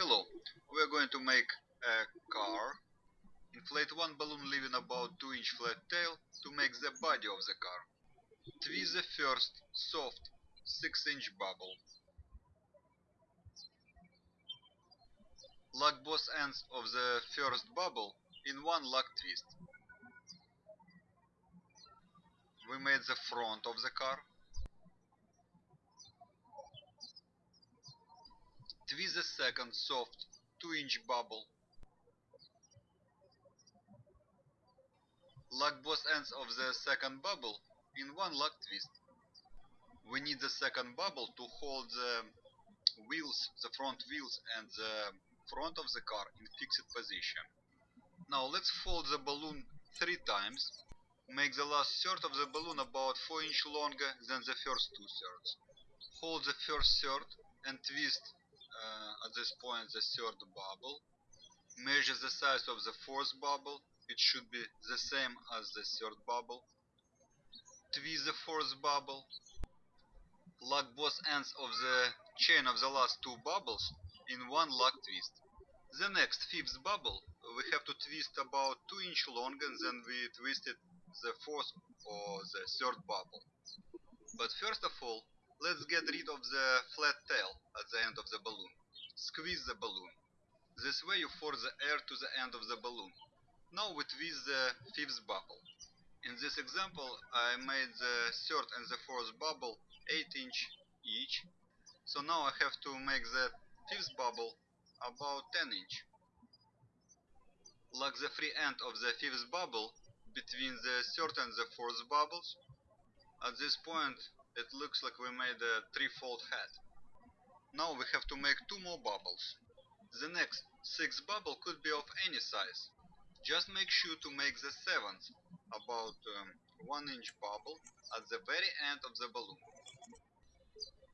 Hello, we are going to make a car. Inflate one balloon leaving about 2 inch flat tail to make the body of the car. Twist the first soft 6 inch bubble. Lock both ends of the first bubble in one lock twist. We made the front of the car. The second soft 2 inch bubble. Lock both ends of the second bubble in one lock twist. We need the second bubble to hold the wheels, the front wheels and the front of the car in fixed position. Now let's fold the balloon three times. Make the last third of the balloon about 4 inch longer than the first two thirds. Hold the first third and twist uh, at this point the third bubble. Measure the size of the fourth bubble. It should be the same as the third bubble. Twist the fourth bubble. Lock both ends of the chain of the last two bubbles in one lock twist. The next fifth bubble we have to twist about 2 inch longer than we twisted the fourth or the third bubble. But first of all, let's get rid of the flat tail at the end of the balloon. Squeeze the balloon. This way you force the air to the end of the balloon. Now we twist the fifth bubble. In this example I made the third and the fourth bubble 8 inch each. So now I have to make the fifth bubble about 10 inch. Lock the free end of the fifth bubble between the third and the fourth bubbles. At this point it looks like we made a three-fold head. Now we have to make two more bubbles. The next sixth bubble could be of any size. Just make sure to make the seventh about um, 1 inch bubble at the very end of the balloon.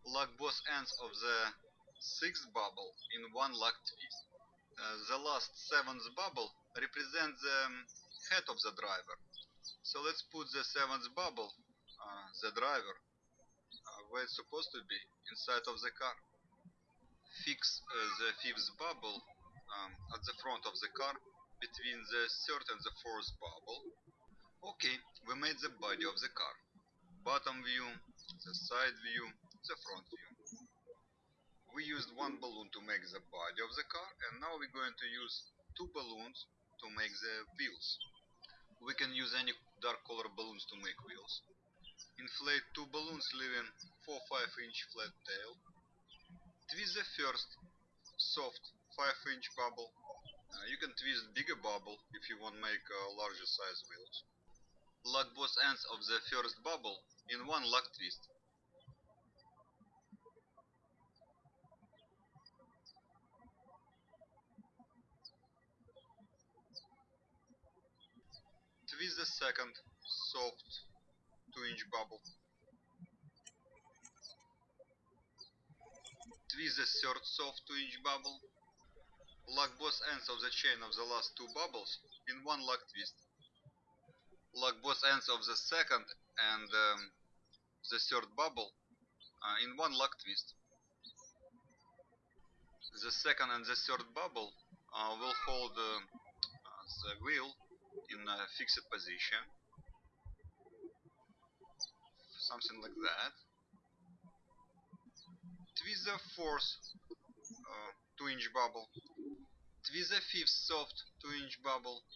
Lock both ends of the sixth bubble in one lock twist. Uh, the last seventh bubble represents the um, head of the driver. So let's put the seventh bubble, uh, the driver, uh, where it's supposed to be, inside of the car. Fix uh, the fifth bubble um, at the front of the car between the third and the fourth bubble. Okay, we made the body of the car. Bottom view, the side view, the front view. We used one balloon to make the body of the car and now we're going to use two balloons to make the wheels. We can use any dark color balloons to make wheels. Inflate two balloons leaving 4-5 inch flat tail. Twist the first soft 5 inch bubble. Uh, you can twist bigger bubble if you want make uh, larger size wheels. Lock both ends of the first bubble in one lock twist. Twist the second soft 2 inch bubble. Twist the third soft 2 inch bubble. Lock both ends of the chain of the last two bubbles in one lock twist. Lock both ends of the second and um, the third bubble uh, in one lock twist. The second and the third bubble uh, will hold uh, the wheel in a fixed position something like that. Twist the fourth uh, 2 inch bubble. Twist the fifth soft 2 inch bubble.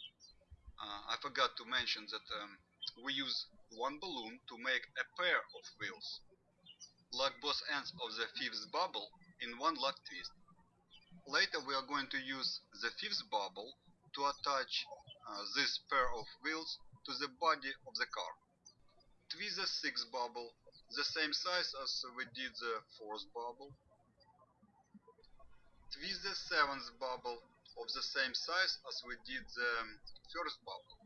Uh, I forgot to mention that um, we use one balloon to make a pair of wheels. Lock both ends of the fifth bubble in one lock twist. Later we are going to use the fifth bubble to attach uh, this pair of wheels to the body of the car. Twist the sixth bubble, the same size as we did the fourth bubble. Twist the seventh bubble of the same size as we did the first bubble.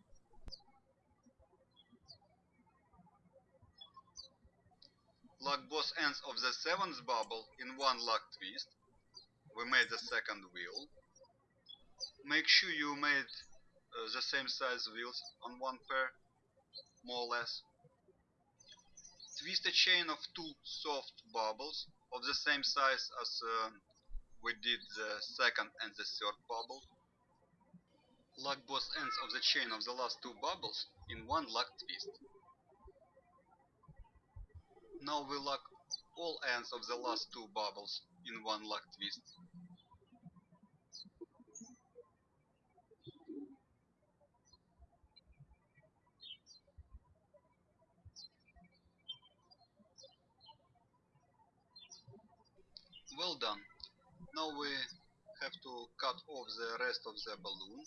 Lock both ends of the seventh bubble in one lock twist. We made the second wheel. Make sure you made uh, the same size wheels on one pair, more or less. Twist a chain of two soft bubbles of the same size as uh, we did the second and the third bubble. Lock both ends of the chain of the last two bubbles in one lock twist. Now we lock all ends of the last two bubbles in one lock twist. Done. Now we have to cut off the rest of the balloon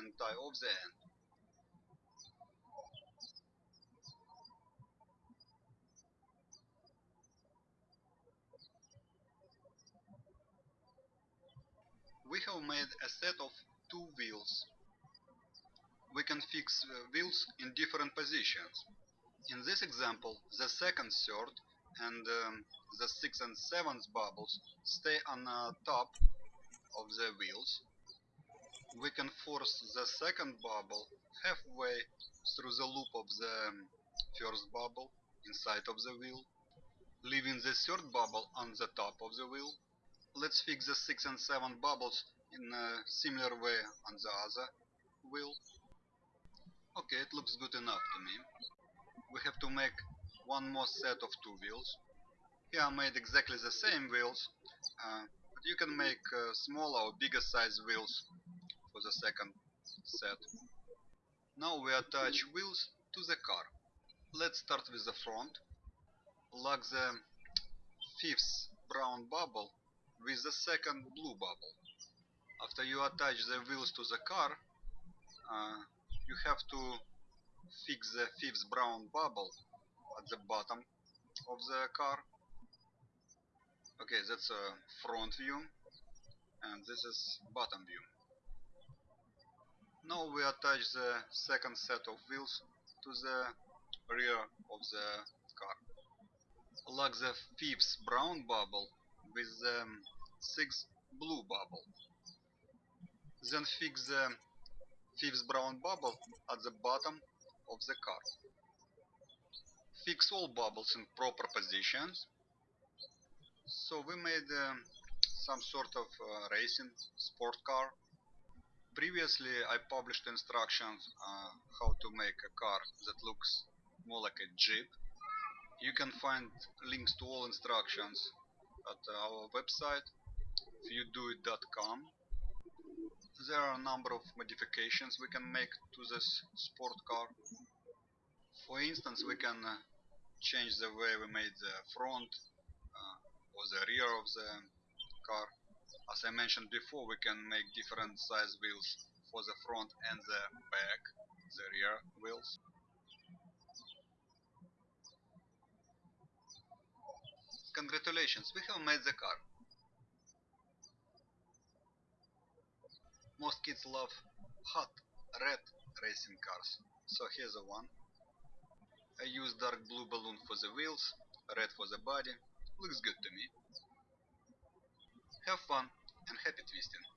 and tie off the end. We have made a set of two wheels. We can fix uh, wheels in different positions. In this example, the second, third and um, the sixth and seventh bubbles stay on the top of the wheels. We can force the second bubble halfway through the loop of the um, first bubble inside of the wheel, leaving the third bubble on the top of the wheel. Let's fix the 6 and 7 bubbles in a similar way on the other wheel. Okay, it looks good enough to me. We have to make one more set of two wheels. Here I made exactly the same wheels, uh, but you can make uh, smaller or bigger size wheels for the second set. Now we attach wheels to the car. Let's start with the front. Lock the fifth brown bubble with the second blue bubble. After you attach the wheels to the car, uh, you have to fix the fifth brown bubble at the bottom of the car. Okay, that's a front view and this is bottom view. Now we attach the second set of wheels to the rear of the car. Lock the fifth brown bubble with the sixth blue bubble. Then fix the fifth brown bubble at the bottom of the car. Fix all bubbles in proper positions. So we made uh, some sort of uh, racing sport car. Previously I published instructions uh, how to make a car that looks more like a jeep. You can find links to all instructions at our website viewdoit.com. There are a number of modifications we can make to this sport car. For instance, we can uh, change the way we made the front uh, or the rear of the car. As I mentioned before, we can make different size wheels for the front and the back, the rear wheels. Congratulations, we have made the car. Most kids love hot, red racing cars, so here's the one. I use dark blue balloon for the wheels, red for the body, looks good to me. Have fun and happy twisting!